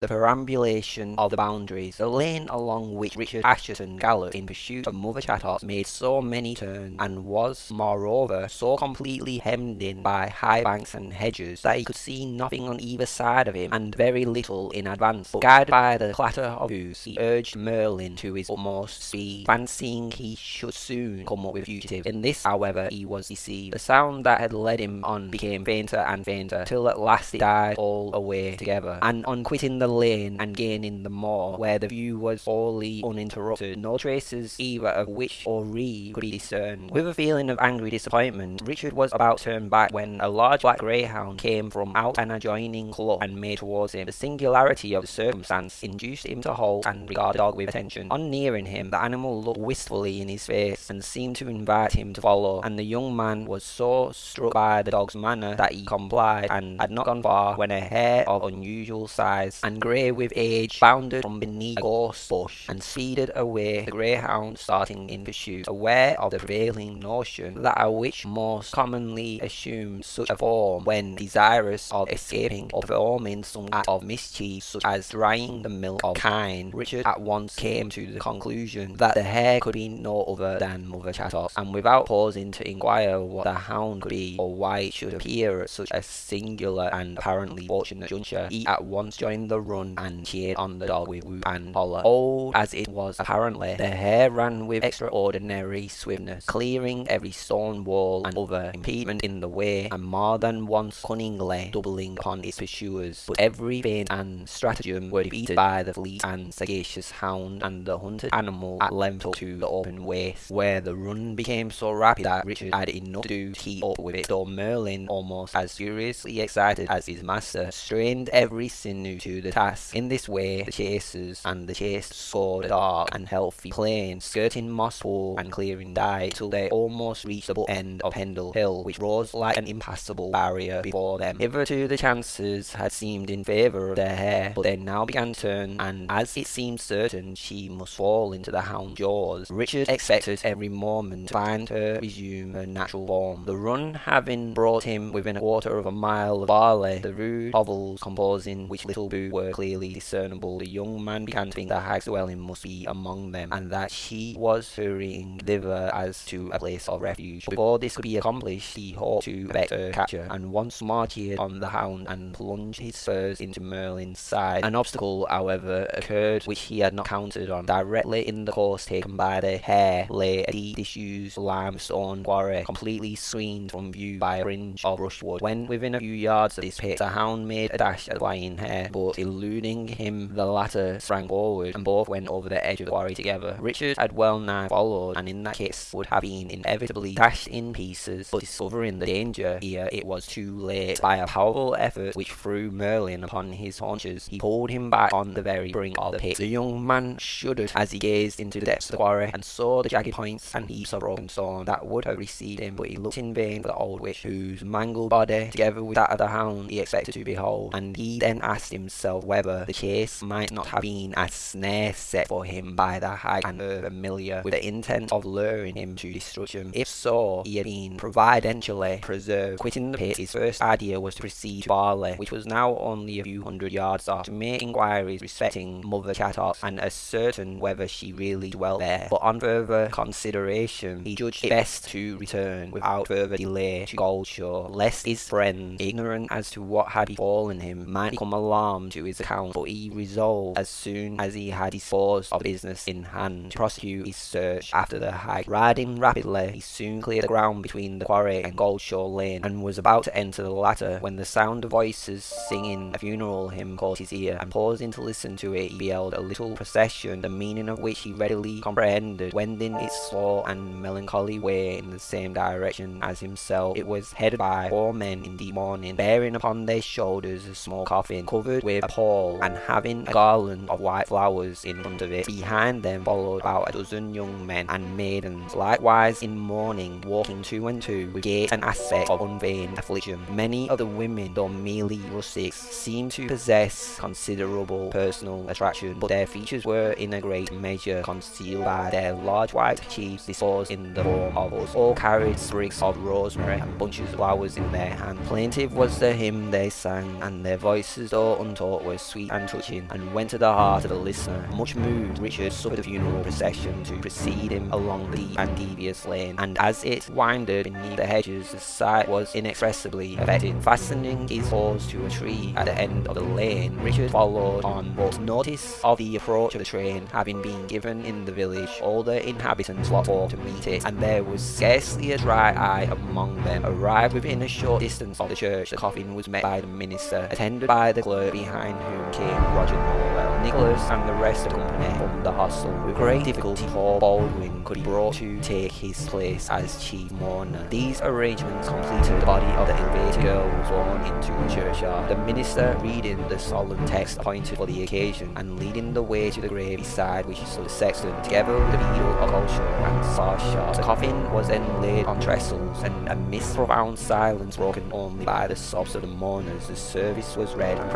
the perambulation of the boundaries, the lane along which Richard Assheton galloped in pursuit of Mother Chattox made so many turns, and was, moreover, so completely hemmed in by high banks and hedges, that he could see nothing on either side of him, and very little in advance. But guided by the clatter of hoofs, he urged Merlin to his utmost speed, fancying he should soon come up with fugitive. In this, however, he was deceived. The sound that had led him on became fainter and fainter, till at last it died all away together, and on quitting the lane and gaining the moor, where the view was wholly uninterrupted, no traces either of witch or reeve could be discerned. With a feeling of angry disappointment, Richard was about to turn back when a large black greyhound came from out an adjoining clump and made towards him. The singularity of the circumstance induced him to halt and regard the dog with attention. On nearing him, the animal looked wistfully in his face and seemed to invite him to follow, and the young man was so struck by the dog's manner that he complied and had not gone far when a hare of unusual size and grey with age bounded from beneath a gorse bush and speeded away, the greyhound starting in pursuit, aware of the prevailing notion that a witch most commonly assumes such a form when desirous of escaping or performing some act of mischief such as drying the milk of kine. Richard at once came to the conclusion that the hare could be no other than Mother Chattox, and without pausing to inquire what the hound could be or why it should appear at such a singular and apparently fortunate juncture, he at once joined the run and cheered on the dog with whoop and holler. Old as it was apparently, the hare ran with extraordinary swiftness, clearing every stone wall and other impediment in the way, and more than once cunningly doubling upon its pursuers. But every feint and stratagem were defeated by the fleet and sagacious hound, and the hunted animal at length took to the open waste, where the run became so rapid that Richard had enough to do to keep up with it, though Merlin, almost as furiously excited as his master, strained every sinew to the task. In this way, the chasers and the chased scored a dark and healthy plain, skirting Moss Pool and clearing Dye, till they almost reached the butt end of Pendle Hill, which rose like an impassable barrier before them. Hitherto the chances had seemed in favour of their hare, but they now began to turn, and as it seemed certain she must fall into the hound's jaws, Richard expected every moment to find her resume her natural form. The run having brought him within a quarter of a mile of Barley, the rude hovels composing which little booth were clearly discernible, the young man began to think that hag's dwelling must be among them, and that she was hurrying thither as to a place of refuge. Before this could be accomplished, he hoped to effect her capture, and once more cheered on the hound and plunged his spurs into Merlin's side. An obstacle, however, occurred which he had not counted on. Directly in the course taken by the hare lay a deep disused limestone quarry, completely screened from view by a fringe of brushwood. When within a few yards of this pit, the hound made a dash at the flying hare, but eluding him, the latter sprang forward, and both went over the edge of the quarry together. Richard had well nigh followed, and in that case would have been inevitably dashed in pieces, but discovering the danger here, it was too late. By a powerful effort which threw Merlin upon his haunches, he pulled him back on the very brink of the pit. The young man shuddered as he gazed into the depths of the quarry, and saw the jagged points and heaps of broken stone that would have received him, but he looked in vain for the old witch, whose mangled body, together with that of the hound, he expected to behold, and he then asked himself whether the chase might not have been a snare set for him by the hag and her familiar, with the intent of luring him to destruction. If so, he had been providentially preserved. Quitting the pit, his first idea was to proceed to Barley, which was now only a few hundred yards off, to make inquiries respecting Mother Chattox and ascertain whether she really dwelt there. But on further consideration, he judged it best to return without further delay to Goldshaw, lest his friend, ignorant as to what had befallen him, might become alarmed to his account. But he resolved, as soon as he had disposed of business in hand, to prosecute his search after the hag. Riding rapidly, he soon cleared the ground between the quarry and Goldshaw Lane, and was about to enter the latter, when the sound of voices singing a funeral hymn caught his ear, and pausing to listen to it, he beheld a little procession, the meaning of which he readily comprehended, wending its slow and melancholy way in the same direction as himself. It was headed by four men in deep mourning, bearing upon their shoulders a small coffin covered with a pall, and having a garland of white flowers in front of it. Behind them followed about a dozen young men and maidens, likewise in mourning, walking two and two, with gait and aspect of unfeigned affliction. Many of the women, though merely rustics, seemed to possess considerable personal attraction, but their features were in a great measure concealed by their large white cheeks disposed in the form of us. All carried sprigs of rosemary and bunches of flowers in their hands. Plaintive was the hymn they sang, and their voices, though untaught, was sweet and touching and went to the heart of the listener. Much moved, Richard suffered a funeral procession to precede him along the deep and devious lane, and as it winded beneath the hedges, the sight was inexpressibly affecting. Fastening his horse to a tree at the end of the lane, Richard followed on, but notice of the approach of the train having been given in the village, all the inhabitants flocked forth to meet it, and there was scarcely a dry eye among them. Arrived within a short distance of the church, the coffin was met by the minister, attended by the clerk, behind whom came Roger Nowell. Nicholas and the rest of the company from the hostel. With great difficulty, Paul Baldwin could be brought to take his place as chief mourner. These arrangements completed, the body of the elevated girl was borne into the churchyard. The minister reading the solemn text appointed for the occasion, and leading the way to the grave beside which stood the sexton, together with the beadle of culture and star. The coffin was then laid on trestles, and amidst profound silence broken only by the sobs of the mourners, the service was read and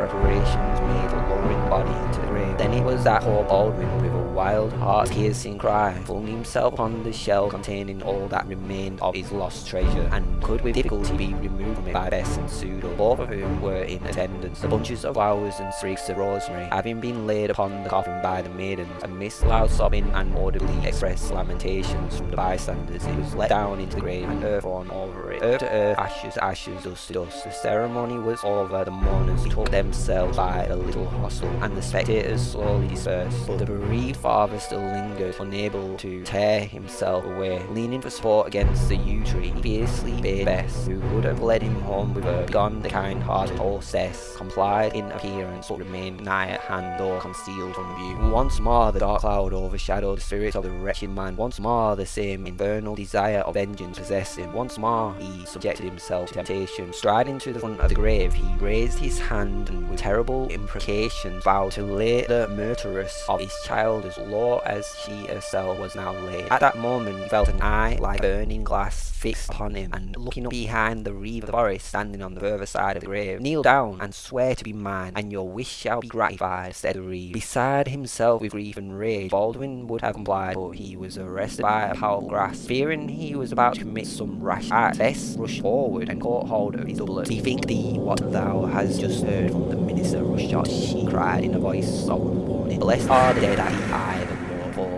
body into the grave. Then it was that poor Baldwin, a wild, heart-piercing cry, flung himself upon the shell containing all that remained of his lost treasure, and could with difficulty be removed from it by Bess and Sudol, both of whom were in attendance. The bunches of flowers and sprigs of rosemary, having been laid upon the coffin by the maidens, amidst loud sobbing and audibly expressed lamentations from the bystanders, it was let down into the grave and earth thrown over it. Earth to earth, ashes to ashes, dust to dust. The ceremony was over, the mourners took themselves by the little hostel, and the spectators slowly dispersed, but the bereaved father still lingered, unable to tear himself away. Leaning for support against the yew tree, he fiercely bade Bess, who would have led him home with her, begone the kind-hearted hostess, complied in appearance, but remained nigh at hand, though concealed from view. Once more the dark cloud overshadowed the spirit of the wretched man. Once more the same infernal desire of vengeance possessed him. Once more he subjected himself to temptation. Striding to the front of the grave, he raised his hand and with terrible imprecations vowed to lay the murderess of his child as low as she herself was now laid. At that moment he felt an eye like burning glass fixed upon him, and looking up behind the reeve of the forest standing on the further side of the grave, kneel down and swear to be mine, and your wish shall be gratified, said the reeve. Beside himself with grief and rage, Baldwin would have complied, but he was arrested by a powerful grasp. Fearing he was about to commit some rash act, Bess rushed forward and caught hold of his doublet. Bethink thee what thou hast just heard from the minister Rushshot, she cried in a voice solemn warning. Blessed are the dead at the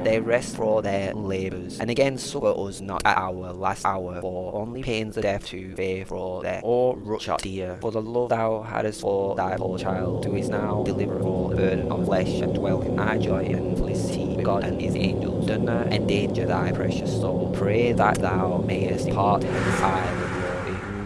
they rest for their labours. And again succour us not at our last hour, for only pains of death to fear for death. O Rushshot dear, for the love thou hadst for thy poor child, who is now delivered for the burden of flesh, and dwell in thy joy and felicity God and his angels, do not endanger thy precious soul. Pray that thou mayest depart in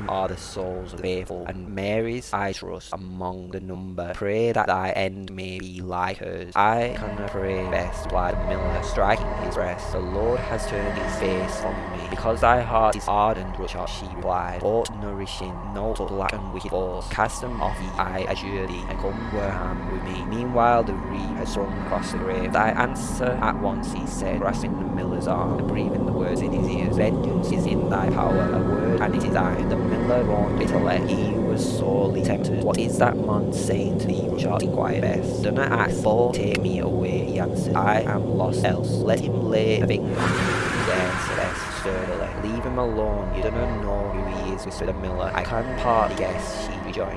are the souls of the faithful, and Mary's I trust among the number. Pray that thy end may be like hers. I cannot pray best, replied the miller, striking his breast. The Lord has turned his face from me. Because thy heart is ardent, Rushshot, she replied, but nourishing no but black and wicked force. Cast them off ye, I adjure thee, and come Warham with me. Meanwhile the reeve had swung across the grave. Thy answer at once, he said, grasping the miller's arm and breathing the words in his ears. Vengeance is in thy power, a word, and it is I, The miller groaned bitterly. He was sorely tempted. What is that man saying to thee, Rushshot? inquired Bess. Do not ask, but take me away, he answered. I am lost else. Let him lay a finger. Then said Bess sturdily. Leave him alone. You do not know who he is, whispered miller. I can partly guess,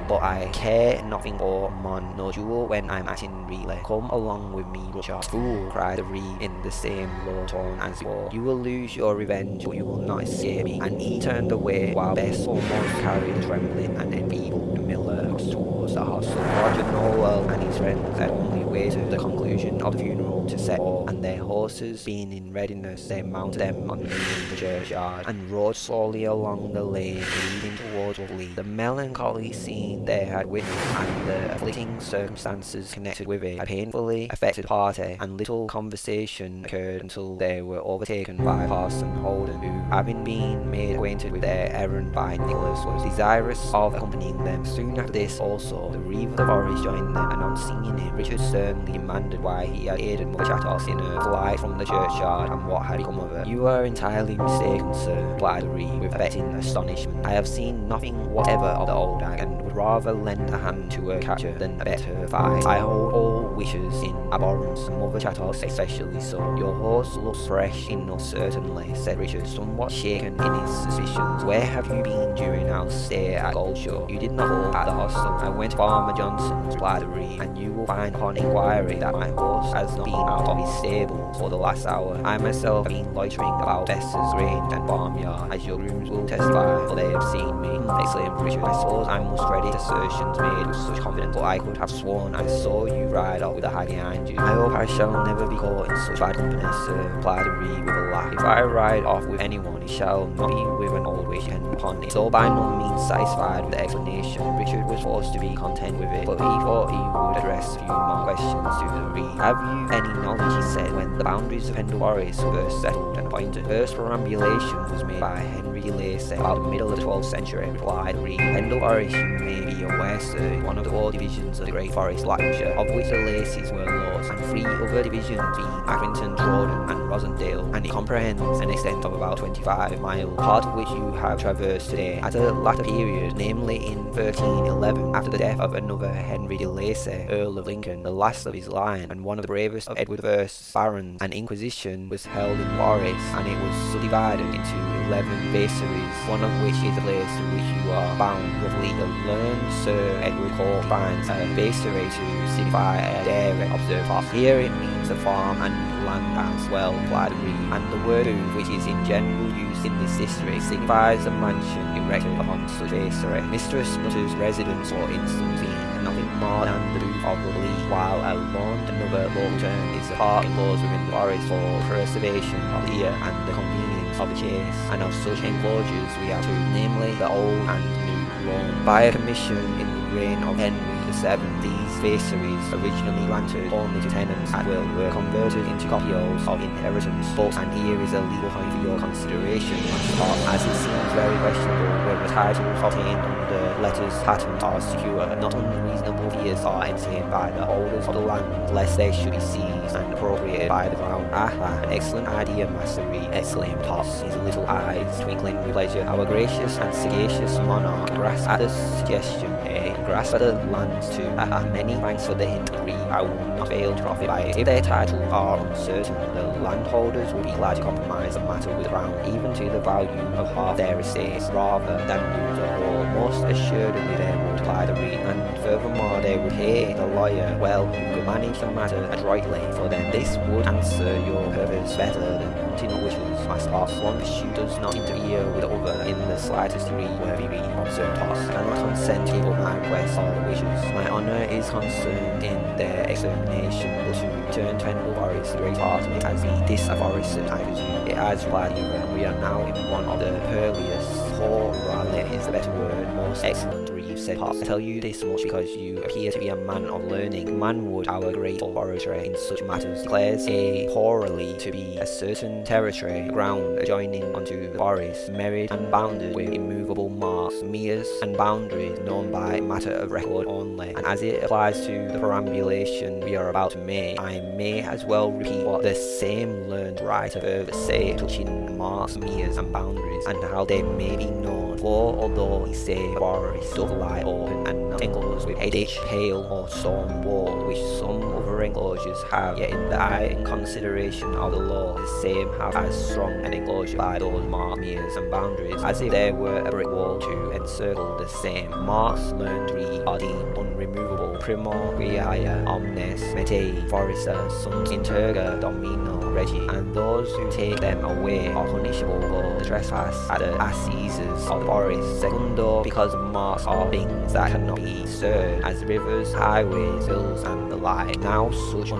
but I care nothing for mon no jewel when I'm acting really. Come along with me, Rushshot. Fool, cried the reeve in the same low tone as before. You will lose your revenge, but you will not escape me. And he turned away while Bess almost carried trembling and enfeebled miller towards the hostel. Roger Nowell and his friends had only waited the conclusion of the funeral to set off, and their horses being in readiness, they mounted them on the churchyard and rode slowly along the lane leading towards Lovely. The melancholy scene they had witnessed and the afflicting circumstances connected with it had painfully affected party, and little conversation occurred until they were overtaken by Parson Holden, who, having been made acquainted with their errand by Nicholas, was desirous of accompanying them. Soon after this also, the reeve of the forest joined them, and on seeing him, Richard Um, sternly demanded why he uh, had aided Chattox in her flight from the churchyard, and what had become of her. You are entirely mistaken, sir, replied the reeve, with affecting astonishment. I have seen nothing whatever of the old hag, rather lend a hand to a catcher than a better fight. I hold all wishes in abhorrence, Mother Chattox especially so. Your horse looks fresh enough certainly, said Richard, somewhat shaken in his suspicions. Where have you been during our stay at Goldshaw? You did not call at the hostel. I went to Farmer Johnson's, replied the reeve, and you will find upon inquiry that my horse has not been out of his stable for the last hour. I myself have been loitering about Besser's grange and farmyard, as your grooms will testify, for they have seen me, exclaimed Richard. I suppose I must credit assertions made with such confidence, but I could have sworn I saw you ride off with a hag behind you. I hope I shall never be caught in such bad company, sir, replied the reeve with a laugh. If I ride off with anyone, it shall not be with an old witch and upon it. So by no means satisfied with the explanation, Richard was forced to be content with it, but he thought he would address a few more questions to the reeve. Have you any knowledge, he said, when the boundaries of Pendle Forest were settled and appointed? First perambulation was made by Henry Lacy about the middle of the 12th century, replied Reeve. Pendle you may be aware, sir, one of the four divisions of the Great Forest, Lancashire, of which the Lacys were lords, and three other divisions being Accrington, Trawden, and Rossendale, and it comprehends an extent of about 25 miles, part of which you have traversed today. At a latter period, namely in 1311, after the death of another Henry de Lacy, Earl of Lincoln, the last of his line, and one of the bravest of Edward I's barons, an inquisition was held in Paris, and it was subdivided into 11 vaccaries, one of which is the place to which you are bound. Roughly, the learned Sir Edward Court finds a vaccary to signify a dairy, observe off. Here it means a farm and land as well, Reeve, and the word which is in general use in this district, signifies a mansion erected upon such vaccary. Mistress Nutter's residence, for instance, nothing more than the booth of the Lee, while a lawn, another local term, is a park enclosed within the forest for preservation of the ear and the convenience of the chase, and of such enclosures we have two, namely the old and new lawn. By a commission in the reign of Henry These vaccaries, originally granted only to tenants at will, were converted into copios of inheritance books, and here is a legal point for your consideration, as it seems very questionable whether the titles obtained under letters patent are secure, not unreasonable fears are entertained by the holders of the land, lest they should be seized and appropriated by the crown. Ah an excellent idea, Master Reeve, exclaimed Potts, his little eyes twinkling with pleasure. Our gracious and sagacious monarch grasped at the suggestion, at the lands ah, many thanks for the hint, Reeve. I will not fail to profit by it. If their titles are uncertain, the landholders will be glad to compromise the matter with the crown, even to the value of half their estates, rather than lose the whole. Most assuredly they would, replied the Reeve, and furthermore they would pay the lawyer well who could manage the matter adroitly, for then this would answer your purpose better than hunting witches. Master Potts, one pursuit does not interfere with the other in the slightest degree, worthy Reeve, observed Potts. I cannot consent to my request or wishes. My honour is concerned in their extermination, but to return to Pendle Forest, the great part of it has been disafforested, I presume. It has, the and we are now in one of the purlieus, or rather is the better word, most excellent said. I tell you this much because you appear to be a man of learning. Man Manwood, our great orator in such matters, declares a purlieu to be a certain territory, ground adjoining unto the forest, married and bounded with immovable marks, meres, and boundaries known by matter of record only. And as it applies to the perambulation we are about to make, I may as well repeat what the same learned writer further say touching marks, meres, and boundaries, and how they may be known. For although he say the forest doth lie open and not enclosed with a ditch, pale, or stone wall, which some other enclosures have, yet in the eye and consideration of the law, the same have as strong an enclosure by those marks, meres, and boundaries, as if there were a brick wall to encircle the same. Marks learned read are deemed unremovable. Primor quiae omnes mete foresta sunt interga domino regi, and those who take them away are punishable for the trespass at the assizes of forest. Secundo, because marks are things that cannot be served, as rivers, highways, hills, and the like. Now such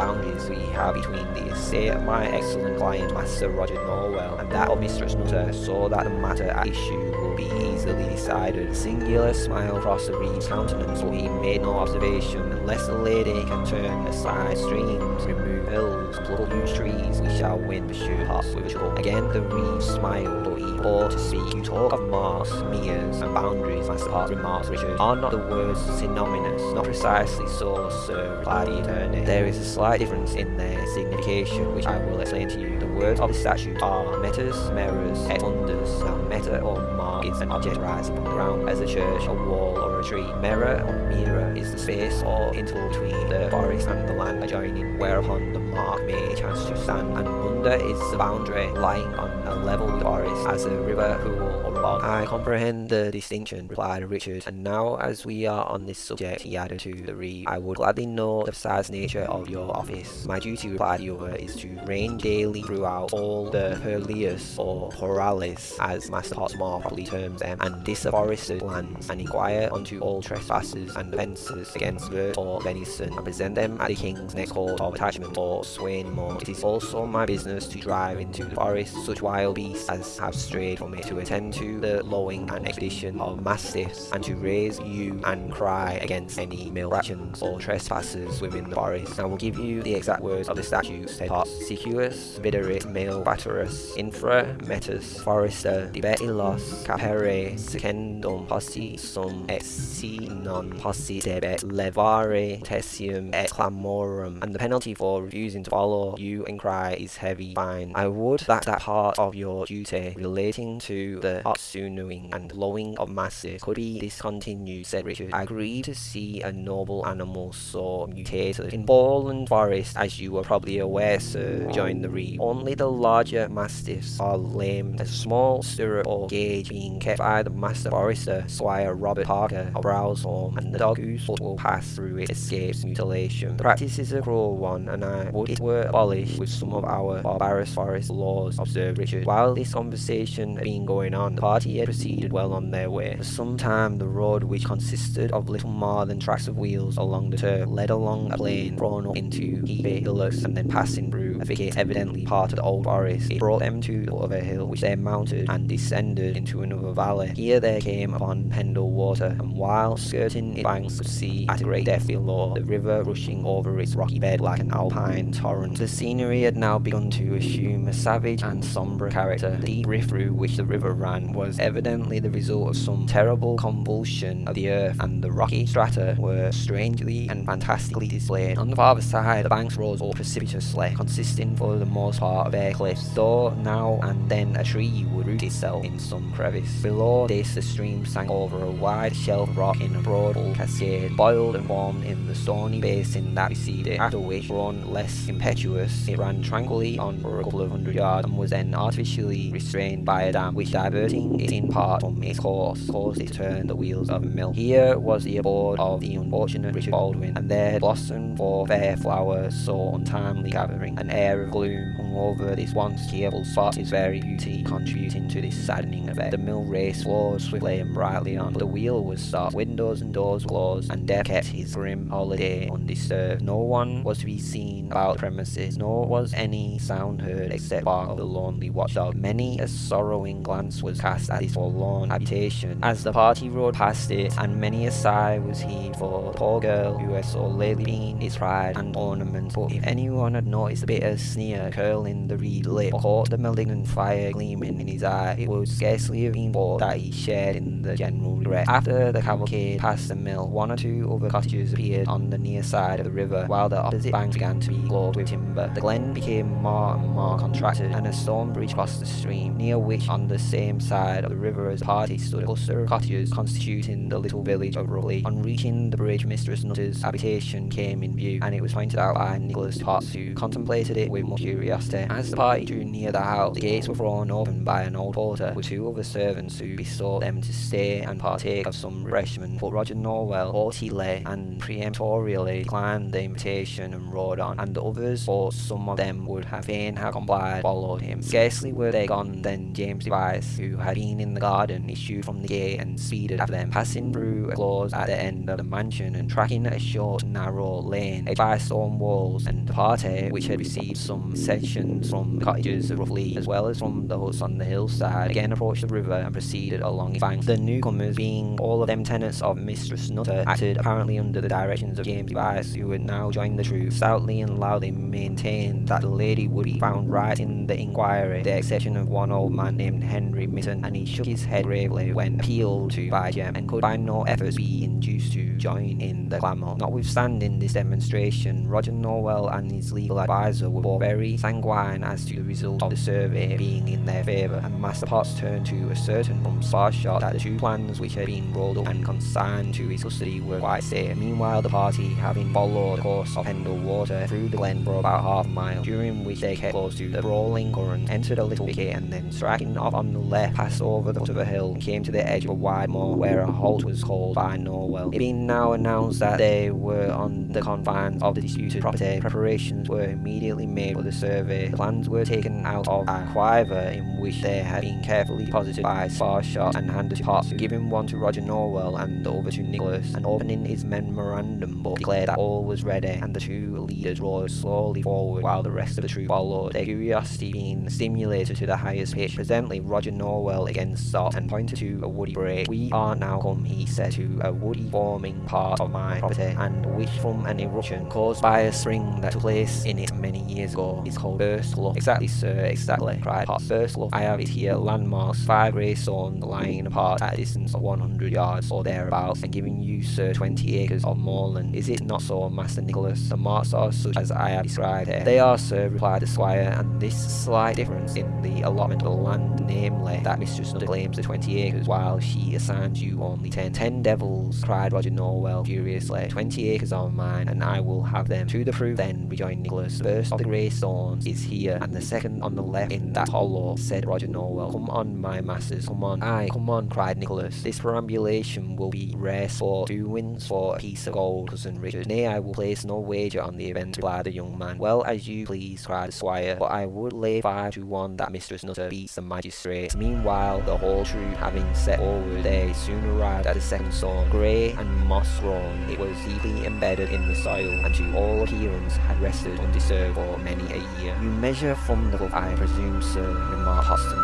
boundaries we have between the estate my excellent client, Master Roger Nowell, and that of Mistress Nutter, so that the matter at issue will be easily decided. A singular smile crossed the reeve's countenance, but he made no observation. Unless the lady can turn aside streams, remove hills, pluck trees, we shall win, pursued Potts with a chuckle. Again the reeve smiled, but he paused to speak. You talk of marks, meres, and boundaries, Master Potts remarked Richard. Are not the words synonymous? Not precisely so, sir, replied the attorney. There is a slight difference in their signification, which I will explain to you. The words of the statute are metas, mirrors, et fundus. Now, meta or mark is an object rising from the ground, as a church, a wall, or a tree. Mirror or mira is the space or interval between the forest and the land adjoining, whereupon the mark may chance to stand, and under is the boundary lying on a level forest, as a river, pool, or. I comprehend the distinction, replied Richard, and now as we are on this subject, he added to the reeve, I would gladly know the precise nature of your office. My duty, replied the other, is to range daily throughout all the purlieus or Horales, as Master Hotspur properly terms them, and disafforested lands, and inquire unto all trespassers and offences against vert or venison, and present them at the king's next court of attachment or Swainmote. It is also my business to drive into the forest such wild beasts as have strayed from it, to attend to the lowing and expeditation of mastiffs, and to raise you and cry against any male malefactions or trespassers within the forest. I will give you the exact words of the statute, said Potts. Sicuus viderit malefactorus infra metus forester debet illos capere secendum possi sum et si non possi debet levare tesium et clamorum and the penalty for refusing to follow you and cry is heavy fine. I would that that part of your duty relating to the oxunewing and lowing of masses could be discontinued, said Richard. I grieve to see a noble animal so mutated. In Bowland Forest, as you are probably aware, sir, rejoined the reeve, only the larger mastiffs are lame. A small stirrup or gauge being kept by the master forester, Squire Robert Parker of Browsholme, and the dog whose foot will pass through it escapes mutilation. The practice is a cruel one, and I would it were abolished with some of our barbarous forest laws, observed Richard. While this conversation had been going on, the party had proceeded well on their way. For some time the road, which consisted of little more than tracks of wheels along the turf, led along a plain thrown up into heapy hillocks, and then passing through a thicket evidently part of the old forest. It brought them to the a hill, which they mounted and descended into another valley. Here they came upon Pendle Water, and while skirting its banks could see at a great depth below the river rushing over its rocky bed like an alpine torrent. The scenery had now begun to assume a savage and sombre character. The deep rift through which the river ran was evidently the result of some terrible convulsion of the earth, and the rocky strata were strangely and fantastically displayed. On the farther side, the banks rose up precipitously, consisting for the most part of bare cliffs, though now and then a tree would root itself in some crevice. Below this, the stream sank over a wide shelf of rock in a broad old cascade, boiled and formed in the stony basin that received it, after which, grown less impetuous, it ran tranquilly on for a couple of hundred yards, and was then artificially restrained by a dam, which diverting it in part from its course, caused it to turn the wheels of a mill. Here was the abode of the unfortunate Richard Baldwin, and there blossomed for fair flowers so untimely gathering. An air of gloom hung over this once cheerful spot, its very beauty contributing to this saddening effect. The mill race flowed swiftly and brightly on, but the wheel was stopped, windows and doors closed, and Death kept his grim holiday undisturbed. No one was to be seen about the premises, nor was any sound heard except bark of the lonely watchdog. Many a sorrowing glance was cast at this forlorn habitation as the party rode past it, and many a sigh was heaved for the poor girl who had so lately been its pride and ornament. But if anyone had noticed the bitter sneer curling the reed lip, or caught the malignant fire gleaming in his eye, it would scarcely have been thought that he shared in the general regret. After the cavalcade passed the mill, one or two other cottages appeared on the near side of the river, while the opposite bank began to be clothed with timber. The glen became more and more contracted, and a stone bridge crossed the stream, near which, on the same side of the river as the party, stood a cluster of cottages constituting the little village of Roughlee. On reaching the bridge, Mistress Nutter's habitation came in view, and it was pointed out by Nicholas Potts, who contemplated it with much curiosity. As the party drew near the house, the gates were thrown open by an old porter, with two other servants who besought them to stay and partake of some refreshment. But Roger Nowell haughtily and peremptorily declined the invitation and rode on, and the others, for some of them would have fain have complied, followed him. Scarcely were they gone than James Device, who had been in the garden, issued from the gate and speeded after them, passing through a close at the end of the mansion and tracking a short, narrow lane, edged by stone walls, and the party, which had received some sections from the cottages of Roughlee, as well as from the huts on the hillside, again approached the river and proceeded along its banks. The newcomers, being all of them tenants of Mistress Nutter, acted apparently under the directions of James Device, who had now joined the troop, stoutly and loudly maintained that the lady would be found right in the inquiry, the exception of one old man named Henry Mitton, and he shook his head gravely when appealed to by Jem, and could by no efforts be induced to join in the clamour. Notwithstanding this demonstration, Roger Nowell and his legal adviser were both very sanguine as to the result of the survey being in their favour, and Master Potts turned to a certain from Sparshot that the two plans which had been rolled up and consigned to his custody were quite safe. Meanwhile, the party, having followed the course of Pendle Water through the glen for about half a mile, during which they kept close to the brawling current, entered a little wicket and then striking off on the left, passed over the foot of a hill and came to the edge of a wide moor where a halt was called by Nowell. It being now announced that they were on the confines of the disputed property, preparations were immediately made for the survey. The plans were taken out of a quiver in which they had been carefully deposited by Sparshot and handed to Potts, giving one to Roger Nowell and the other to Nicholas, and opening his memorandum book declared that all was ready and the two leaders rode slowly forward while the rest of the troop followed, their curiosity being stimulated to the highest pitch. Presently Roger Nowell again stopped and pointed to a woody break. We are now come, he said, to a woody forming part of my property, and which from an eruption caused by a spring that took place in it many years ago is called Burstlough. Exactly, sir, exactly, cried Potts. Burstlough, I have it here, landmarks, five grey stones lying apart at a distance of 100 yards or thereabouts, and giving you, sir, 20 acres of moorland. Is it not so, Master Nicholas? The marks are such as I have described here. They are, sir, replied the squire, and this slight difference in the allotment of land, namely, that Mistress Nutter claims the 20 acres, while she assigns you only 10. Ten devils, cried Roger Nowell furiously. 20 acres are mine, and I will have them. To the proof, then, rejoined Nicholas. The first of the grey stones is here, and the second on the left in that hollow, said Roger Nowell. Come on, my masters, come on. Aye, come on, cried Nicholas. This perambulation will be rare sport. Two wins for a piece of gold, cousin Richard. Nay, I will place no wager on the event, replied the young man. Well, as you please, cried the squire, but I would lay five to one that Mistress Nutter beats the magistrate. Meanwhile, the whole troop having set forward, they soon arrived at the second stone. Grey and moss-grown, it was deeply embedded in the soil, and to all appearance had rested undisturbed for many a year. You measure from the book, I presume, sir, remarked Hoston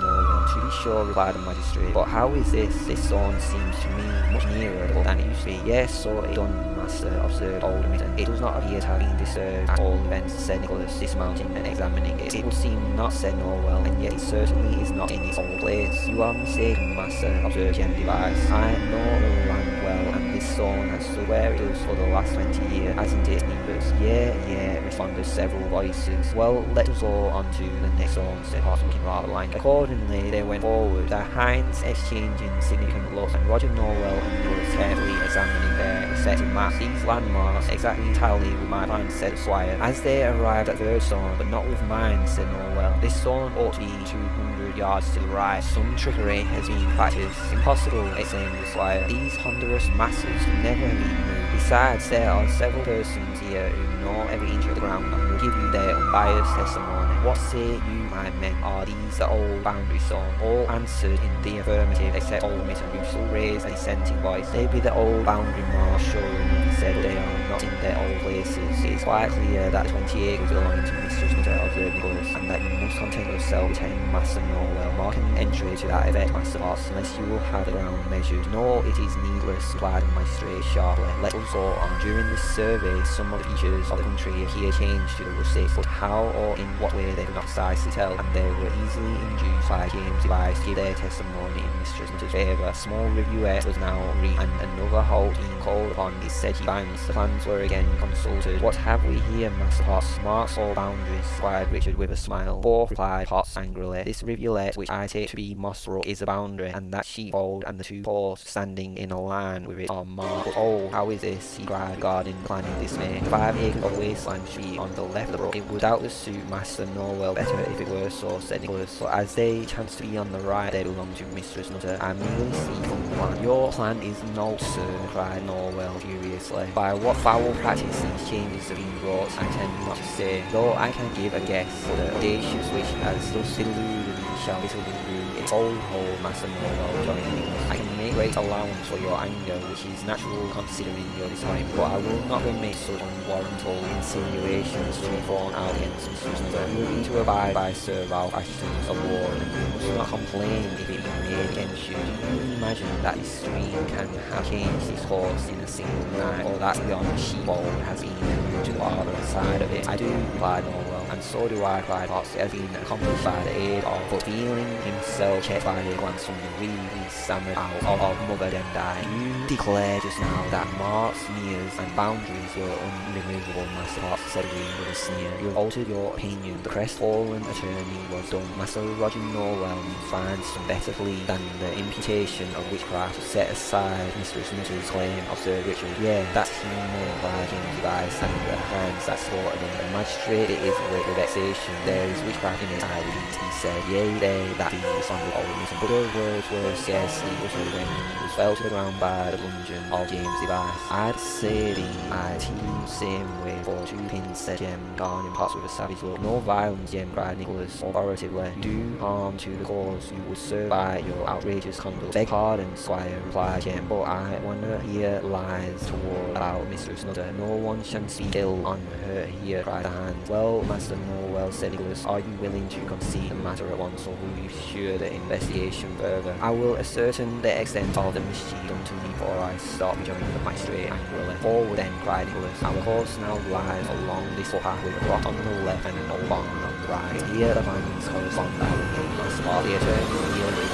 To be sure, replied the magistrate, but how is this? This stone seems to me much nearer than it used to be. Yes, so it done, master, observed old Mitton. It does not appear to have been disturbed at all events, said Nicholas, dismounting and examining it. It would seem not, said Nowell, and yet it certainly is not in its old place. You are mistaken, master, observed Jem Device. I know well, and this stone has stood where it does for the last twenty years, hasn't it, neighbours? Yeah, yeah, responded several voices. Well, let us go on to the next stone, said Hoss, looking rather blank. Accordingly, they went forward, their hinds exchanging significant looks, and Roger Nowell and Nicholas carefully examining their respective maps. These landmarks exactly tally with my plans, said the squire. As they arrived at the third stone, but not with mine, said Nowell. This stone ought to be 200 yards to the right. Some trickery has been practiced. Impossible, exclaimed the squire. These ponderous masses never have been moved. Besides, there are several persons here who know every inch of the ground and will give you their unbiased testimony. What say you, my men? Are these the old boundary stone? All answered in the affirmative, except old Mr. still raised a dissenting voice. They be the old boundary marsh, sure enough, he said, they are not in their old places. It is quite clear that the 20 acres belonging to Mistress Nutter, observed Nicholas, and that you must content yourself with telling Master Nowell, marking entry to that effect, Master Potts, unless you will have the ground measured. No, it is needless, replied the magistrate sharply. Let us go on. During this survey, some of the features of the country appear changed to the rustic, but how or in what way they could not precisely tell, and they were easily induced by James Device to give their testimony in Mistress Nutter's favour. A small reviewette was now reached, and another halt being called upon its sedgy banks. The plans were again consulted. What have we here, Master Potts? Marks or boundaries? inquired Richard with a smile. Both, replied Potts angrily. This rivulet, which I take to be Mossbrook, is a boundary, and that sheepfold and the two posts standing in a line with it are marked. But oh, how is this? he cried, guarding the dismay. Five acres of wasteland should be on the left of the brook. It would doubtless suit Master Nowell better if it were so, said Nicholas. But as they chance to be on the right, they belong to Mistress Nutter. I merely see from the plan. Your plan is no, sir, cried Nowell furiously. By what foul practice these changes have been brought, I tend not to say, though I can give a guess. The audacious which has thus me shall through its old hole, Master joined Nicholas. I can make great allowance for your anger, which is natural considering your disappointment, but I will not permit such unwarrantable insinuations to be thrown out against. You will to abide by Sir Ralph Assheton's award, and must not complain if it be made against you. Do you imagine that this stream can have changed its course in a single night, or that the sheepfold has been to the other side of it. I do, replied Nowell, and so do I, cried Potts. Been accomplished by the aid of, but feeling himself checked by a glance from the he stammered out of, of Mother Demdike. You declared just now that marks, sneers, and boundaries were unremovable, Master Potts, said Reeve with a sneer. You have altered your opinion. The crestfallen attorney was done. Master Roger Nowell finds some better plea than the imputation of witchcraft to set aside Mistress Nutter's claim Sir Richard. Yeah, that's human obliging device and the hands that slaughtered him. The magistrate it is with vexation. There is witchcraft in I read, he said. Yea, they that be responded old Newton. But those words were scarcely uttered when he was the ground by the bludgeon of James Device. I'd say the I team same way for two pins, said Jem, gone in pots with a savage look. No violence, Jem, cried Nicholas authoritatively. Do harm to the cause you would serve by your outrageous conduct. Beg pardon, squire, replied Jem, but I wonder here lies toward about Mistress Nutter. No one shall speak ill on her here, cried the hand. Well, Master Nowell, said Nicholas, are you willing to concede the matter at once, or will you pursue the investigation further? I will ascertain the extent of the mischief done to me before I stop, rejoined the magistrate angrily. Forward then, cried Nicholas. Our course now lies along this footpath with a rock on the left and an old barn on the right. Here the findings correspond our gate on spot. The attorney yielded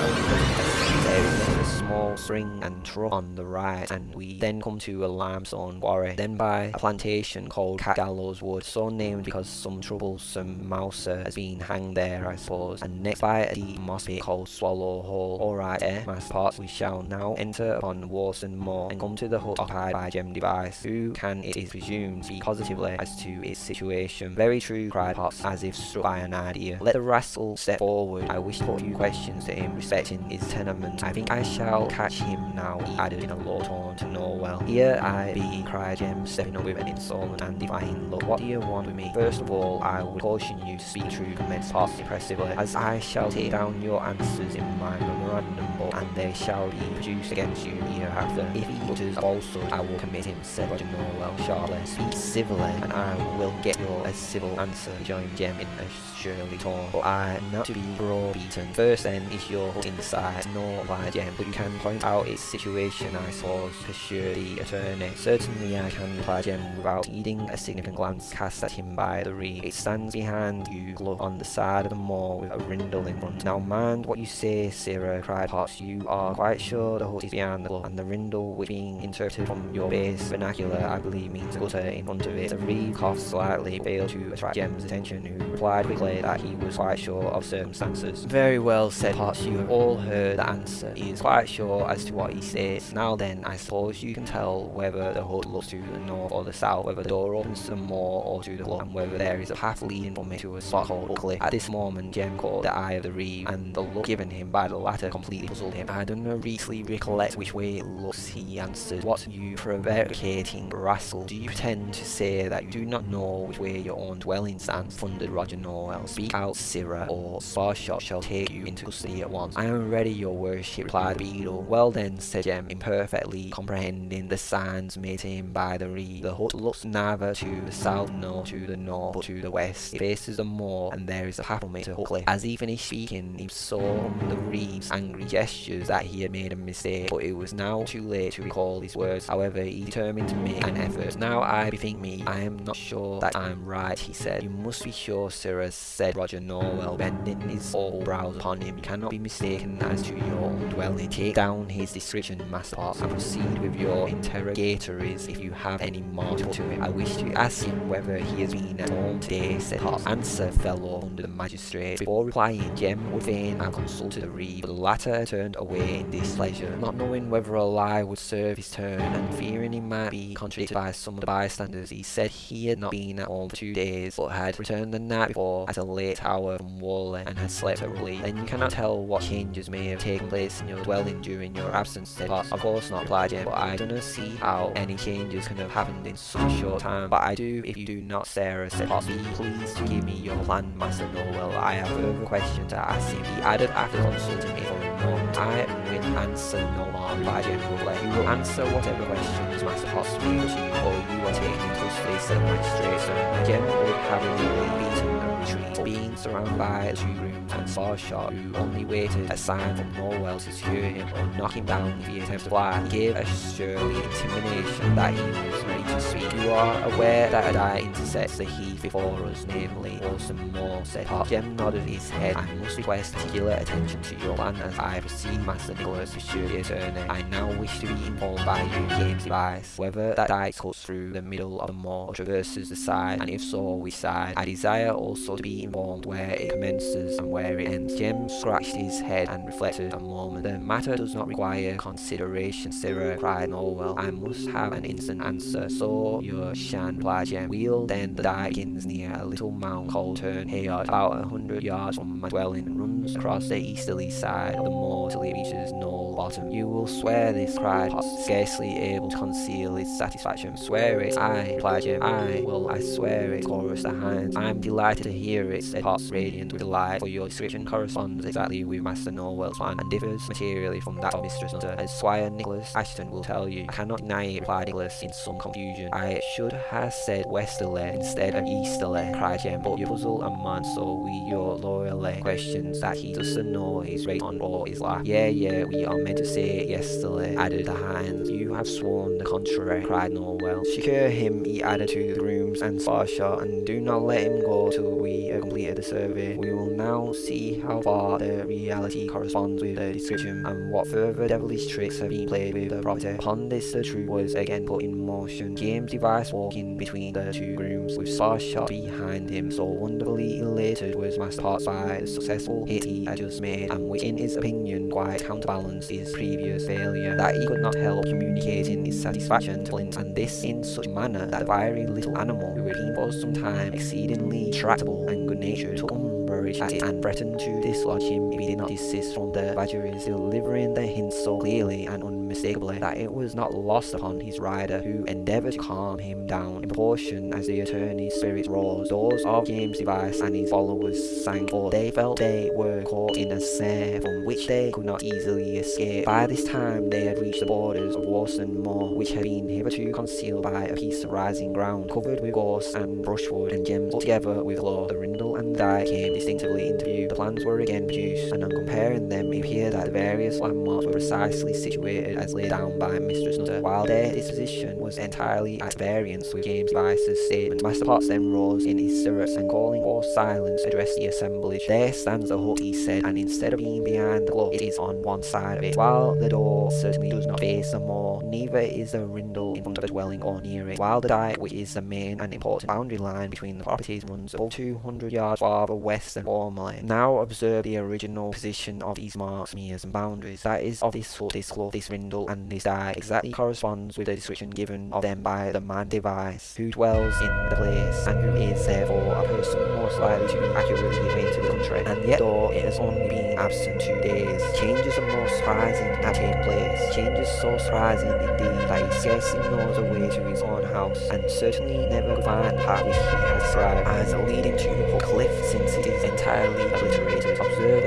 there is a small spring and trough on the right, and we then come to a limestone quarry, then by a plantation called Cat Gallows Wood, so named because some troublesome mouser has been hanged there, I suppose, and next by moss pit called Swallow Hole. Alright, eh, master Potts, we shall now enter upon Warson Moor and come to the hut occupied by Jem Device, who can, it is presumed, speak positively as to its situation. Very true, cried Potts, as if struck by an idea. Let the rascal step forward. I wish to put a few questions to him respecting his tenement. I think I shall catch him now, he added in a low tone to Nowell. Here I be, cried Jem, stepping up with an insolent and defying look. What do you want with me? First of all, I would caution you to speak true, commenced Potts impressively, as I shall take down your answers in my memorandum book, and they shall be produced against you hereafter. If he utters a falsehood, I will commit him, said Roger Nowell sharply. Speak civilly, and I will get your a civil answer, rejoined Jem in a surely tone. But I am not to be browbeaten. First then is your hut inside, no replied Jem, but you can point out its situation, I suppose, pursued the attorney. Certainly I can, replied Jem, without heeding a significant glance cast at him by the reeve. It stands behind you, look on the side of the moor with a rindle in front. Now mind what you say, Sirrah, cried Potts. You are quite sure the hut is behind the club, and the rindle, which being interpreted from your base vernacular, I believe means gutter in front of it. The reeve coughed slightly, failed to attract Jem's attention, who replied quickly that he was quite sure of circumstances. Very well, said Potts, you have all heard the answer. He is quite sure as to what he says. Now then, I suppose you can tell whether the hut looks to the north or the south, whether the door opens to the moor or to the club, and whether there is a path leading from it to a spot called Buckley. At this moment, Jem caught the eye of the reeve, and the look given him by the latter completely puzzled him. I do not really recollect which way it looks, he answered. What you prevaricating rascal, do you pretend to say that you do not know which way your own dwelling stands? thundered Roger Nowell. Speak out, Sirrah, or Sparshot shall take you into custody at once. I am ready, your worship, replied the beadle. Well then, said Jem, imperfectly comprehending the signs made to him by the reeve. The hut looks neither to the south nor to the north, but to the west. It faces the moor, and there is a path from it to Huckley. As he finished speaking, he saw from the reeve's angry gestures that he had made a mistake, but it was now too late to recall his words. However, he determined to make an effort. Now I bethink me, I am not sure that I am right, he said. You must be sure, Sirrah, said Roger Nowell, bending his old brows upon him. You cannot be mistaken as to your dwelling. Take down his description, Master Potts, and proceed with your interrogatories if you have any more to it. I wish to ask him whether he has been at home today, said Potts. Answer, fellow, under the magistrate. Before replying, Jem would fain have consulted the reeve, but the latter turned away in displeasure, not knowing whether a lie would serve his turn, and fearing he might be contradicted by some of the bystanders, he said he had not been at home for two days, but had returned the night before at a late hour from Warley, and had slept Raleigh. Then you cannot tell what changes may have taken place in your dwelling during your absence, said. Of course not, replied Jem, but I do not see how any changes can have happened in such a short time. But I do if you do not, Sirrah, said Potts. To give me your plan, Master Nowell. I have a question to ask him. He added after consulting me for a moment. I will answer no more, replied general roughly. You will answer whatever questions Master speaks to you, or you are taken custody, said the magistrate. So Jem would have immediately beaten and retreated, being surrounded by two rooms and Sparshot, who only waited a sign from Nowell to secure him or knock him down if he attempted to fly. He gave a surly intimation that he was to speak. You are aware that a die intersects the heath before us, namely Orson Moore, said Potts. Jem nodded his head. I must request particular attention to your plan as I proceed, Master Nicholas, pursued the attorney. I now wish to be informed by you, James Device, whether that die cuts through the middle of the moor or traverses the side, and if so, which side. I desire also to be informed where it commences and where it ends. Jem scratched his head and reflected a moment. The matter does not require consideration, Sirrah, cried Nowell. I must have an instant answer. So you shan't, replied Jem. Wheel then the begins near a little mound called Turn Hayard, about a hundred yards from my dwelling, runs across the easterly side of the moor till it reaches Knoll Bottom. You will swear this, cried Potts, scarcely able to conceal his satisfaction. Swear it, I, Jem. I will, I swear it, chorused the hinds. I'm delighted to hear it, said Potts, radiant with delight, for your description corresponds exactly with Master Nowell's plan, and differs materially from that of Mistress Nutter. As Squire Nicholas Assheton will tell you, I cannot deny it, replied Nicholas in some confusion. I should have said westerly instead of easterly, cried Jem, but you puzzle a man so we your loyally questions that he doesn't know his right on or his left. Yeah, yeah, we are meant to say it yesterday, added the hinds. You have sworn the contrary, cried Nowell. Secure him, he added to the grooms and Sparshot, and do not let him go till we have completed the survey. We will now see how far the reality corresponds with the description and what further devilish tricks have been played with the property. Upon this the truth was again put in motion. James Device walking between the two grooms with Sparshot behind him, so wonderfully elated was Master Potts by the successful hit he had just made, and which in his opinion quite counterbalanced his previous failure, that he could not help communicating his satisfaction to Flint, and this in such a manner that the fiery little animal, who had been for some time exceedingly tractable and good-natured, took umbrage at it and threatened to dislodge him if he did not desist from the badgeries, delivering the hint so clearly and unmistakably that it was not lost upon his rider, who endeavoured to calm him down in proportion as the attorney's spirits rose. Those of James Device and his followers sank, for they felt they were caught in a snare from which they could not easily escape. By this time they had reached the borders of Worston Moor, which had been hitherto concealed by a piece of rising ground, covered with gorse and brushwood and gems, together with law. The rindle and the came distinctively into view. The plans were again produced, and on comparing them, it appeared that the various landmarks were precisely situated as laid down by Mistress Nutter, while their disposition was entirely at variance with James Device's statement. Master Potts then rose in his stirrups and calling for silence, addressed the assemblage. There stands the hut, he said, and instead of being behind the globe, it is on one side of it. While the door certainly does not face the moor, neither is the rindle in front of the dwelling or near it, while the dyke, which is the main and important boundary line between the properties, runs above 200 yards farther west than formerly. Now observe the original position of these marks, meres, and boundaries. That is of this hut, this clough, this rindle, and his dyke exactly corresponds with the description given of them by the man Device, who dwells in the place, and who is therefore a person most likely to be accurately acquainted with the country. And yet, though it has only been absent two days, changes are most surprising have taken place. Changes so surprising indeed that he scarcely knows the way to his own house, and certainly never could find the path which he has described as leading to the cliff, since it is entirely obliterated. Observe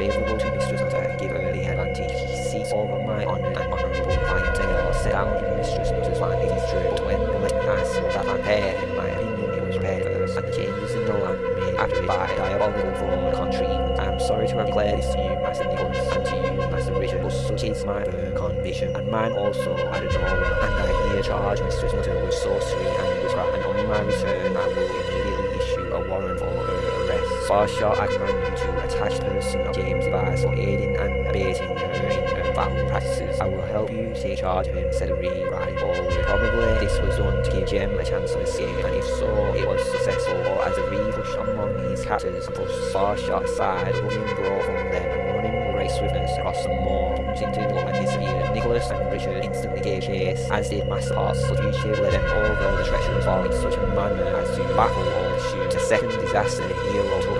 favourable to Mistress and her the advantage. He seeks over my honoured and honourable clientele, set down in Mistress Nutter's plan, it is true, when legend asks that I prepared, in my opinion, it was first, and changes in the land made after it by diabolical fraud, contrivance. I am sorry to have declared this to you, Master Nicholas, and to you, Master Richard, but such is my firm conviction, and mine also, added Nowell, and I here charge Mistress Nutter with sorcery and witchcraft, and on my return I will immediately issue a warrant for her command you to attach the person of James Device for aiding and abating her in her foul practices. I will help you take charge of him, said reeve, riding forward. Probably this was done to give Jem a chance of escape, and if so, it was successful, as the reeve pushed among his captors pushed Sparshot aside, woman broke from them and running with great swiftness across the moor, plunged into the and disappeared. Nicholas and Richard instantly gave chase, as did Master Potts. The fugitive led them over the treacherous fall in such a manner as to baffle all pursuit. The second disaster, hero took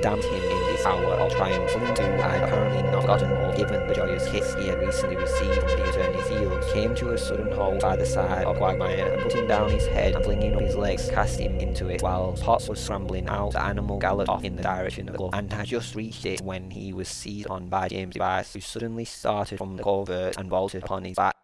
damned him in this hour of triumph. Who had apparently not forgotten or given the joyous kiss he had recently received from the attorney's heels, came to a sudden halt by the side of Quagmire and putting down his head and flinging up his legs, cast him into it. While Potts was scrambling out, the animal galloped off in the direction of the clough and had just reached it when he was seized on by James Device, who suddenly started from the covert and vaulted upon his back.